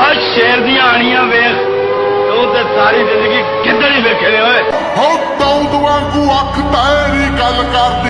ਆ ਸ਼ੇਰ ਦੀਆਂ ਆਣੀਆਂ ਵੇਖ ਤੂੰ ਤੇ ਸਾਰੀ ਜ਼ਿੰਦਗੀ ਕਿੱਧਰ ਹੀ ਵੇਖੇ ਨੇ ਓਏ ਹੋ ਦੌਦ ਵਾਂਗੂ ਅੱਖ ਤੇਰੀ ਗੱਲ ਕਰਦੀ।